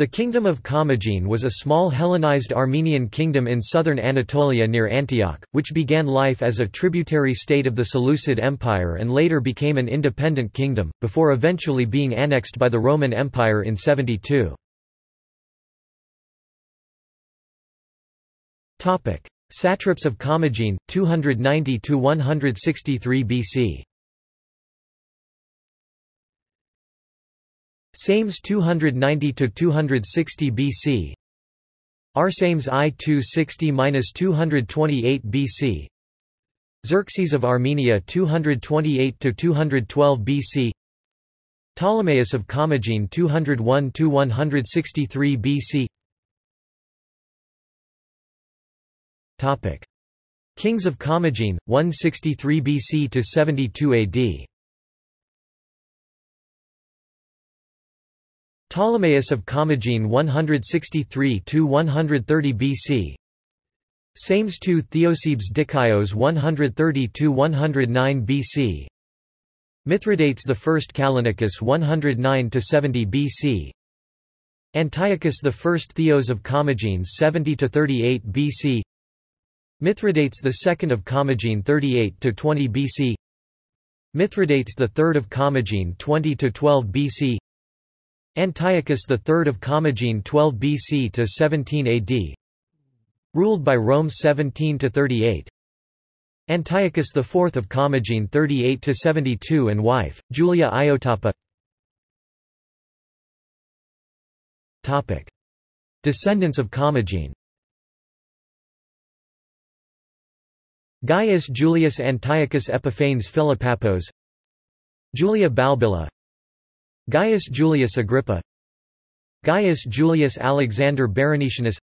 The Kingdom of Commagene was a small Hellenized Armenian kingdom in southern Anatolia near Antioch, which began life as a tributary state of the Seleucid Empire and later became an independent kingdom, before eventually being annexed by the Roman Empire in 72. Satraps of Commagene, 290–163 BC Sames 290–260 BC Arsames I 260–228 BC Xerxes of Armenia 228–212 BC Ptolemaeus of Commagene 201–163 BC Topic. Kings of Commagene, 163 BC to 72 AD Ptolemaeus of Commagene 163–130 BC Sames II Theosebes Dikaios 130–109 BC Mithridates I Callinicus 109–70 BC Antiochus I Theos of Commagene 70–38 BC Mithridates II of Commagene 38–20 BC Mithridates III of Commagene 20–12 BC Antiochus III of Commagene 12 BC to 17 AD Ruled by Rome 17 to 38 Antiochus IV of Commagene 38 to 72 and wife Julia Iotapa. Topic. Descendants of Commagene. Gaius Julius Antiochus Epiphanes Philopappos Julia Balbilla Gaius Julius Agrippa Gaius Julius Alexander Berenicianus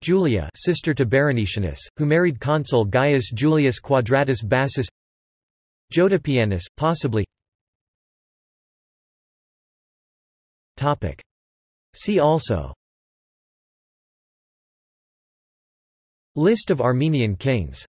Julia sister to Berenicianus, who married consul Gaius Julius Quadratus Bassus Jotopianus, possibly. Topic. See also. List of Armenian kings